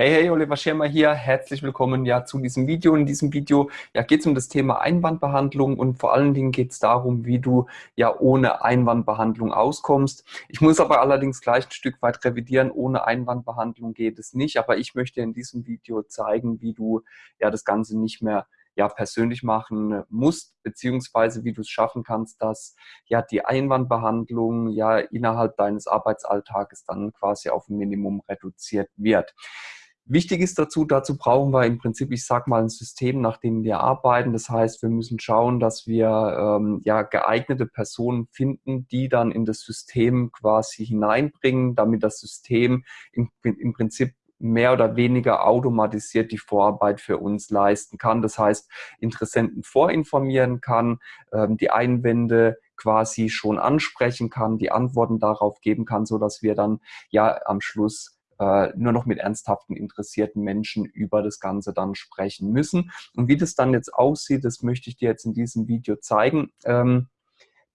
Hey, hey, Oliver Schirmer hier. Herzlich willkommen ja zu diesem Video. In diesem Video ja, geht es um das Thema Einwandbehandlung und vor allen Dingen geht es darum, wie du ja ohne Einwandbehandlung auskommst. Ich muss aber allerdings gleich ein Stück weit revidieren. Ohne Einwandbehandlung geht es nicht, aber ich möchte in diesem Video zeigen, wie du ja das Ganze nicht mehr ja persönlich machen musst, beziehungsweise wie du es schaffen kannst, dass ja die Einwandbehandlung ja innerhalb deines Arbeitsalltages dann quasi auf ein Minimum reduziert wird. Wichtig ist dazu, dazu brauchen wir im Prinzip, ich sag mal, ein System, nach dem wir arbeiten. Das heißt, wir müssen schauen, dass wir ähm, ja geeignete Personen finden, die dann in das System quasi hineinbringen, damit das System im, im Prinzip mehr oder weniger automatisiert die Vorarbeit für uns leisten kann. Das heißt, Interessenten vorinformieren kann, ähm, die Einwände quasi schon ansprechen kann, die Antworten darauf geben kann, so dass wir dann ja am Schluss äh, nur noch mit ernsthaften, interessierten Menschen über das Ganze dann sprechen müssen. Und wie das dann jetzt aussieht, das möchte ich dir jetzt in diesem Video zeigen. Ähm,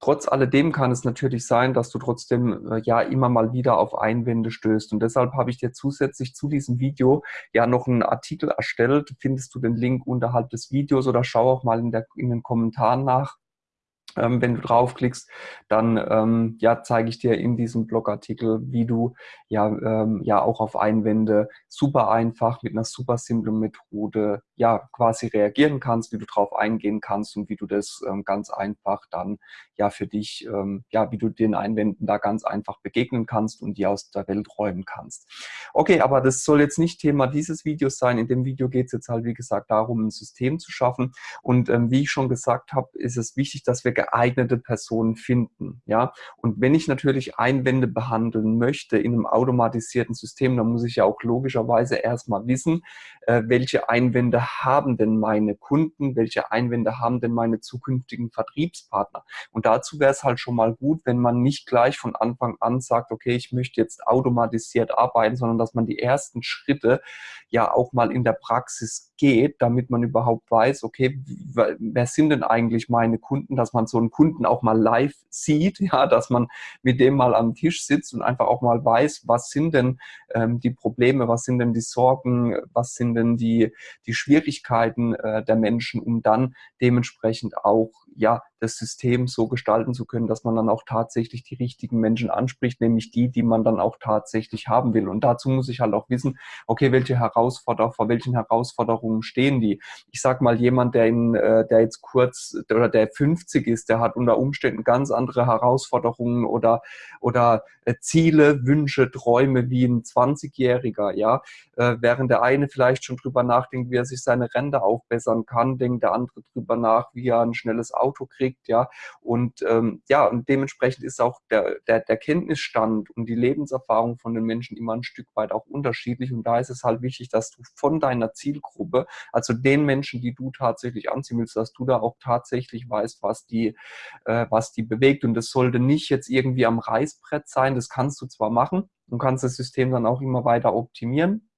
Trotz alledem kann es natürlich sein, dass du trotzdem äh, ja immer mal wieder auf Einwände stößt. Und deshalb habe ich dir zusätzlich zu diesem Video ja noch einen Artikel erstellt. Findest du den Link unterhalb des Videos oder schau auch mal in, der, in den Kommentaren nach. Ähm, wenn du draufklickst, dann ähm, ja, zeige ich dir in diesem Blogartikel, wie du ja, ähm, ja auch auf Einwände super einfach mit einer super simplen Methode ja quasi reagieren kannst, wie du drauf eingehen kannst und wie du das ähm, ganz einfach dann ja für dich, ähm, ja, wie du den Einwänden da ganz einfach begegnen kannst und die aus der Welt räumen kannst. Okay, aber das soll jetzt nicht Thema dieses Videos sein. In dem Video geht es jetzt halt, wie gesagt, darum, ein System zu schaffen. Und ähm, wie ich schon gesagt habe, ist es wichtig, dass wir geeignete Personen finden. Ja? Und wenn ich natürlich Einwände behandeln möchte in einem automatisierten System, dann muss ich ja auch logischerweise erstmal wissen, äh, welche Einwände haben denn meine Kunden, welche Einwände haben denn meine zukünftigen Vertriebspartner. Und dazu wäre es halt schon mal gut, wenn man nicht gleich von Anfang an sagt, okay, ich möchte jetzt automatisiert arbeiten, sondern dass man die ersten Schritte ja auch mal in der Praxis geht, damit man überhaupt weiß, okay, wer sind denn eigentlich meine Kunden, dass man so einen Kunden auch mal live sieht, ja, dass man mit dem mal am Tisch sitzt und einfach auch mal weiß, was sind denn ähm, die Probleme, was sind denn die Sorgen, was sind denn die, die Schwierigkeiten äh, der Menschen, um dann dementsprechend auch ja, das System so gestalten zu können, dass man dann auch tatsächlich die richtigen Menschen anspricht, nämlich die, die man dann auch tatsächlich haben will. Und dazu muss ich halt auch wissen, okay, welche Herausforderungen, vor welchen Herausforderungen stehen die? Ich sag mal, jemand, der, in, äh, der jetzt kurz oder der 50 ist, der hat unter Umständen ganz andere Herausforderungen oder, oder äh, Ziele, Wünsche, Träume wie ein 20-Jähriger, ja. Äh, während der eine vielleicht schon drüber nachdenkt, wie er sich seine Rente aufbessern kann, denkt der andere drüber nach, wie er ein schnelles Auto kriegt, ja. Und ähm, ja, und dementsprechend ist auch der, der, der Kenntnisstand und die Lebenserfahrung von den Menschen immer ein Stück weit auch unterschiedlich. Und da ist es halt wichtig, dass du von deiner Zielgruppe, also den Menschen, die du tatsächlich anziehen willst, dass du da auch tatsächlich weißt, was die, äh, was die bewegt. Und das sollte nicht jetzt irgendwie am Reißbrett sein. Das kannst du zwar machen, du kannst das System dann auch immer weiter optimieren.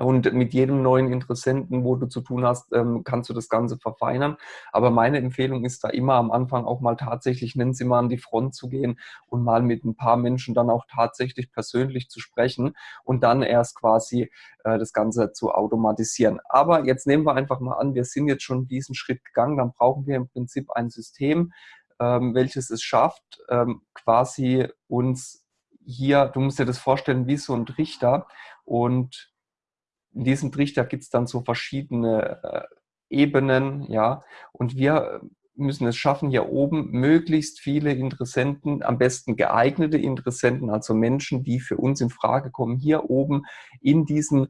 Und mit jedem neuen Interessenten, wo du zu tun hast, ähm, kannst du das Ganze verfeinern. Aber meine Empfehlung ist da immer am Anfang auch mal tatsächlich, nennen Sie mal an die Front zu gehen und mal mit ein paar Menschen dann auch tatsächlich persönlich zu sprechen und dann erst quasi äh, das Ganze zu automatisieren. Aber jetzt nehmen wir einfach mal an, wir sind jetzt schon diesen Schritt gegangen, dann brauchen wir im Prinzip ein System, ähm, welches es schafft, ähm, quasi uns hier, du musst dir das vorstellen, wie so ein Trichter und in diesem Trichter gibt es dann so verschiedene äh, Ebenen, ja, und wir müssen es schaffen, hier oben möglichst viele Interessenten, am besten geeignete Interessenten, also Menschen, die für uns in Frage kommen, hier oben in diesen,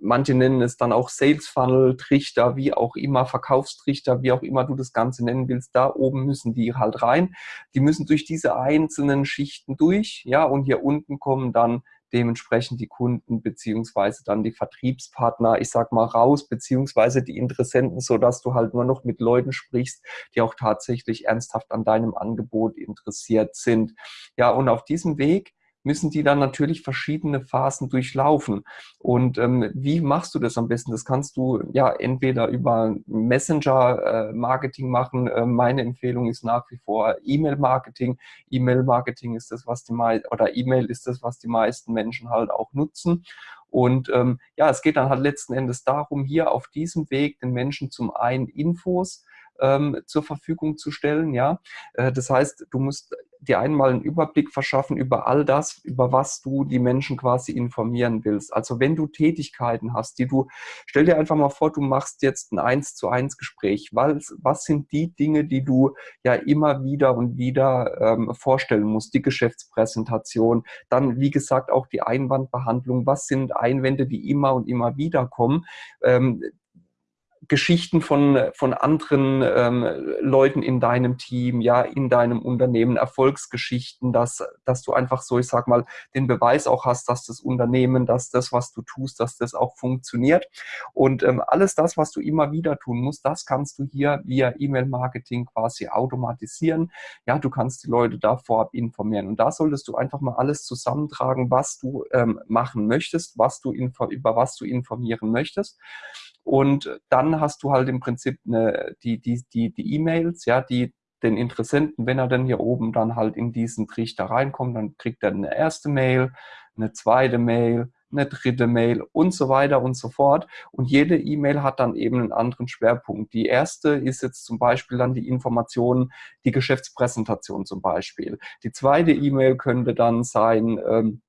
manche nennen es dann auch Sales Funnel, Trichter, wie auch immer, Verkaufstrichter, wie auch immer du das Ganze nennen willst, da oben müssen die halt rein. Die müssen durch diese einzelnen Schichten durch, ja, und hier unten kommen dann dementsprechend die Kunden beziehungsweise dann die Vertriebspartner, ich sag mal, raus, beziehungsweise die Interessenten, so dass du halt nur noch mit Leuten sprichst, die auch tatsächlich ernsthaft an deinem Angebot interessiert sind. Ja, und auf diesem Weg müssen die dann natürlich verschiedene Phasen durchlaufen. Und ähm, wie machst du das am besten? Das kannst du ja entweder über Messenger-Marketing äh, machen. Äh, meine Empfehlung ist nach wie vor E-Mail-Marketing. E-Mail-Marketing ist das, was die meisten, oder E-Mail ist das, was die meisten Menschen halt auch nutzen. Und ähm, ja, es geht dann halt letzten Endes darum, hier auf diesem Weg den Menschen zum einen Infos ähm, zur Verfügung zu stellen. Ja, äh, das heißt, du musst dir einmal einen Überblick verschaffen über all das, über was du die Menschen quasi informieren willst. Also wenn du Tätigkeiten hast, die du, stell dir einfach mal vor, du machst jetzt ein eins zu eins Gespräch. Was, was sind die Dinge, die du ja immer wieder und wieder ähm, vorstellen musst? Die Geschäftspräsentation, dann wie gesagt auch die Einwandbehandlung. Was sind Einwände, die immer und immer wieder kommen? Ähm, Geschichten von, von anderen ähm, Leuten in deinem Team, ja, in deinem Unternehmen, Erfolgsgeschichten, dass, dass du einfach so, ich sag mal, den Beweis auch hast, dass das Unternehmen, dass das, was du tust, dass das auch funktioniert. Und ähm, alles das, was du immer wieder tun musst, das kannst du hier via E-Mail-Marketing quasi automatisieren. Ja, du kannst die Leute da vorab informieren. Und da solltest du einfach mal alles zusammentragen, was du ähm, machen möchtest, was du über was du informieren möchtest. Und dann hast du halt im Prinzip eine, die die die die E-Mails, ja, die den Interessenten, wenn er dann hier oben dann halt in diesen Trichter reinkommt, dann kriegt er eine erste Mail, eine zweite Mail, eine dritte Mail und so weiter und so fort. Und jede E-Mail hat dann eben einen anderen Schwerpunkt. Die erste ist jetzt zum Beispiel dann die Information, die Geschäftspräsentation zum Beispiel. Die zweite E-Mail könnte dann sein, ähm,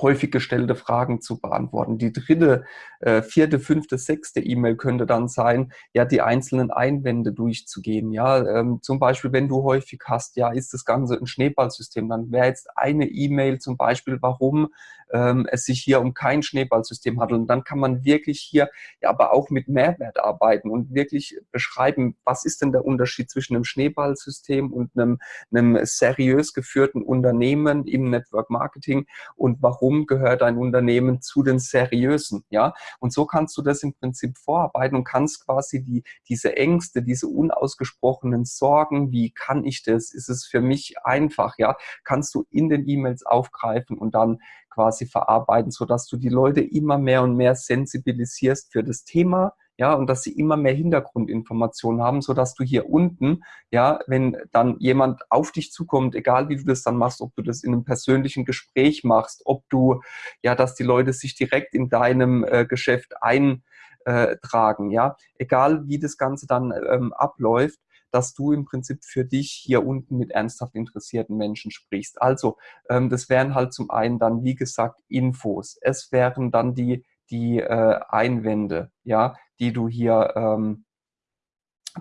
häufig gestellte Fragen zu beantworten. Die dritte, äh, vierte, fünfte, sechste E-Mail könnte dann sein, ja, die einzelnen Einwände durchzugehen. Ja, ähm, zum Beispiel, wenn du häufig hast, ja, ist das Ganze ein Schneeballsystem, dann wäre jetzt eine E-Mail zum Beispiel, warum ähm, es sich hier um kein Schneeballsystem handelt. Und dann kann man wirklich hier ja aber auch mit Mehrwert arbeiten und wirklich beschreiben, was ist denn der Unterschied zwischen einem Schneeballsystem und einem, einem seriös geführten Unternehmen im Network Marketing und warum gehört ein Unternehmen zu den seriösen, ja? Und so kannst du das im Prinzip vorarbeiten und kannst quasi die, diese Ängste, diese unausgesprochenen Sorgen, wie kann ich das? Ist es für mich einfach, ja? Kannst du in den E-Mails aufgreifen und dann quasi verarbeiten, sodass du die Leute immer mehr und mehr sensibilisierst für das Thema, ja, und dass sie immer mehr Hintergrundinformationen haben, sodass du hier unten, ja, wenn dann jemand auf dich zukommt, egal wie du das dann machst, ob du das in einem persönlichen Gespräch machst, ob du, ja, dass die Leute sich direkt in deinem äh, Geschäft eintragen, ja, egal wie das Ganze dann ähm, abläuft, dass du im Prinzip für dich hier unten mit ernsthaft interessierten Menschen sprichst. Also ähm, das wären halt zum einen dann, wie gesagt, Infos. Es wären dann die, die äh, Einwände, ja, die du hier ähm,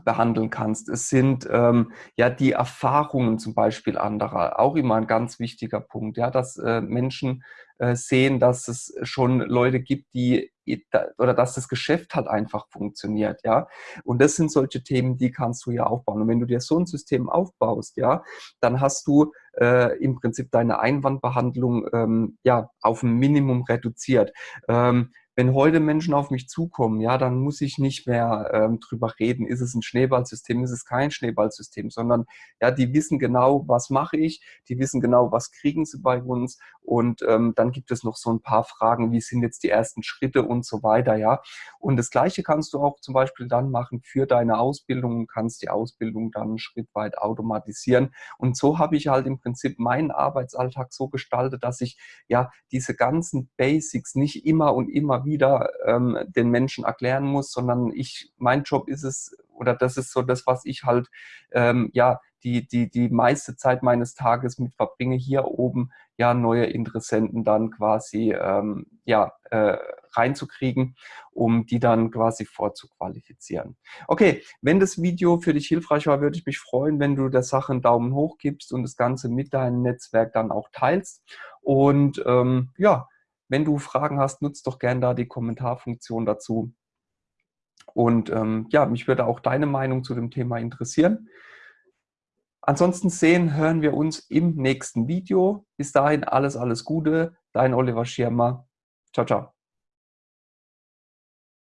behandeln kannst. Es sind ähm, ja die Erfahrungen zum Beispiel anderer, auch immer ein ganz wichtiger Punkt, ja, dass äh, Menschen sehen, dass es schon Leute gibt, die oder dass das Geschäft halt einfach funktioniert, ja. Und das sind solche Themen, die kannst du ja aufbauen. Und wenn du dir so ein System aufbaust, ja, dann hast du äh, im Prinzip deine Einwandbehandlung ähm, ja auf ein Minimum reduziert. Ähm, wenn heute Menschen auf mich zukommen, ja, dann muss ich nicht mehr ähm, drüber reden, ist es ein Schneeballsystem, ist es kein Schneeballsystem, sondern ja, die wissen genau, was mache ich, die wissen genau, was kriegen sie bei uns und ähm, dann gibt es noch so ein paar Fragen, wie sind jetzt die ersten Schritte und so weiter, ja. Und das Gleiche kannst du auch zum Beispiel dann machen für deine Ausbildung und kannst die Ausbildung dann schrittweit automatisieren. Und so habe ich halt im Prinzip meinen Arbeitsalltag so gestaltet, dass ich ja diese ganzen Basics nicht immer und immer wieder ähm, den Menschen erklären muss, sondern ich, mein Job ist es, oder das ist so das, was ich halt, ähm, ja, die, die, die meiste Zeit meines Tages mit verbringe, hier oben ja neue Interessenten dann quasi ähm, ja, äh, reinzukriegen, um die dann quasi vorzuqualifizieren. Okay, wenn das Video für dich hilfreich war, würde ich mich freuen, wenn du der Sache einen Daumen hoch gibst und das Ganze mit deinem Netzwerk dann auch teilst. Und ähm, ja, wenn du Fragen hast, nutzt doch gerne da die Kommentarfunktion dazu. Und ähm, ja, mich würde auch deine Meinung zu dem Thema interessieren. Ansonsten sehen, hören wir uns im nächsten Video. Bis dahin alles, alles Gute. Dein Oliver Schirmer. Ciao, ciao.